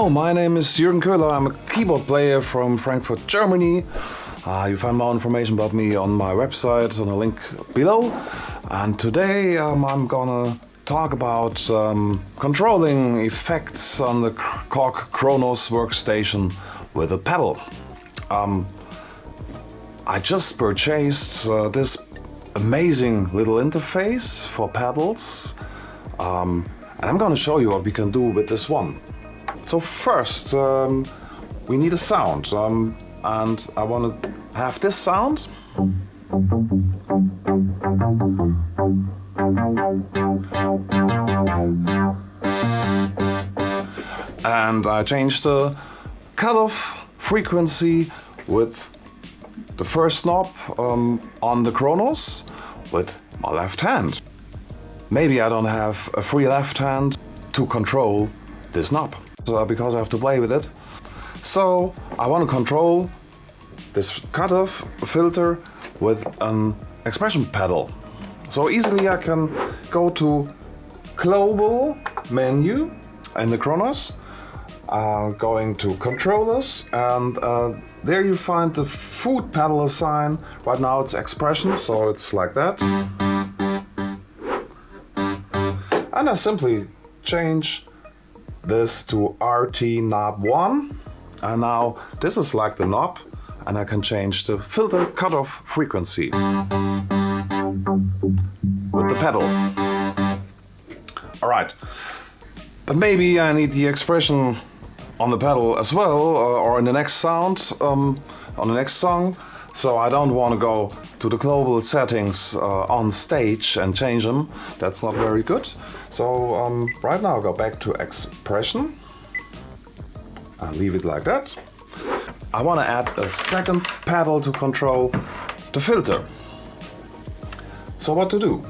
Hello, my name is Jürgen Köhler. I'm a keyboard player from Frankfurt, Germany. Uh, you find more information about me on my website on the link below. And today um, I'm gonna talk about um, controlling effects on the Korg Kronos workstation with a pedal. Um, I just purchased uh, this amazing little interface for pedals um, and I'm gonna show you what we can do with this one. So first um, we need a sound um, and I want to have this sound. And I change the cutoff frequency with the first knob um, on the Kronos with my left hand. Maybe I don't have a free left hand to control this knob so because I have to play with it. So I want to control this cutoff filter with an expression pedal. So easily I can go to global menu in the Kronos, uh, going to controllers and uh, there you find the foot pedal sign. Right now it's expression so it's like that. And I simply change this to RT knob 1 and now this is like the knob and I can change the filter cutoff frequency with the pedal. Alright, but maybe I need the expression on the pedal as well uh, or in the next sound, um, on the next song. So I don't want to go to the global settings uh, on stage and change them. That's not very good. So um, right now I'll go back to expression and leave it like that. I want to add a second pedal to control the filter. So what to do?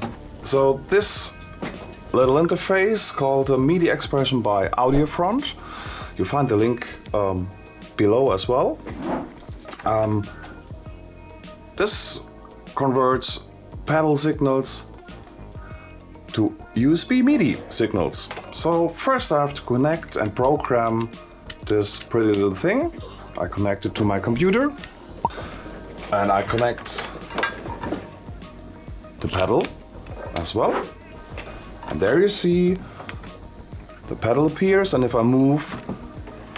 So this little interface called the MIDI expression by Audiofront. You find the link um, below as well. Um, this converts pedal signals to USB MIDI signals. So first I have to connect and program this pretty little thing. I connect it to my computer and I connect the pedal as well. And there you see the pedal appears and if I move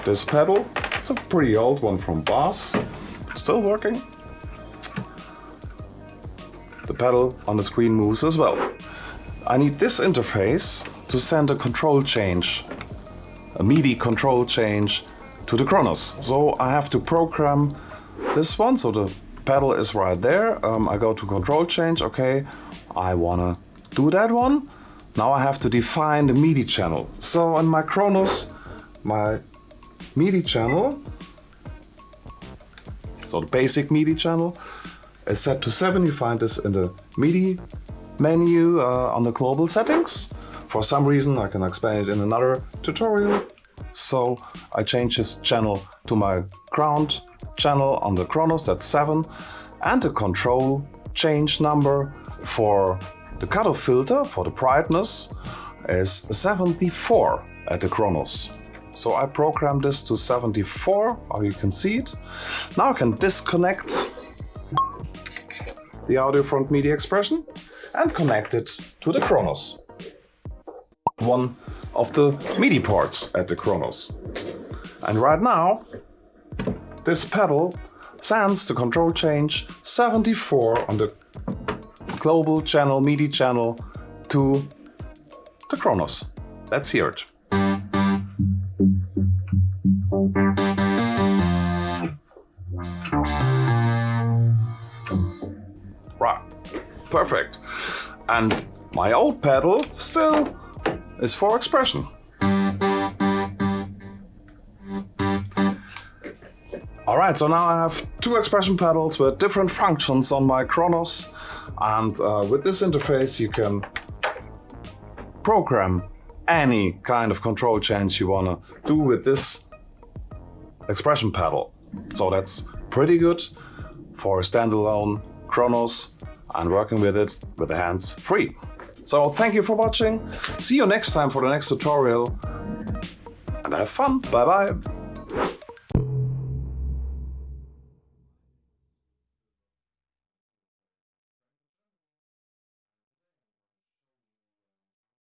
this pedal, it's a pretty old one from Boss, still working. The pedal on the screen moves as well. I need this interface to send a control change, a MIDI control change to the Kronos. So I have to program this one, so the pedal is right there. Um, I go to control change, okay, I wanna do that one. Now I have to define the MIDI channel. So on my Kronos, my MIDI channel, so the basic MIDI channel, is set to 7. You find this in the MIDI menu uh, on the global settings. For some reason, I can explain it in another tutorial. So I change this channel to my ground channel on the Kronos, that's 7. And the control change number for the cutoff filter, for the brightness, is 74 at the Kronos. So I program this to 74, or you can see it. Now I can disconnect the Audiofront MIDI expression and connect it to the Kronos. One of the MIDI ports at the Kronos. And right now, this pedal sends the control change 74 on the global channel, MIDI channel to the Kronos. Let's hear it. Perfect. And my old pedal still is for expression. Alright, so now I have two expression pedals with different functions on my Kronos and uh, with this interface you can program any kind of control change you want to do with this expression pedal. So that's pretty good for a standalone Kronos and working with it with the hands free. So thank you for watching, see you next time for the next tutorial and have fun. Bye bye.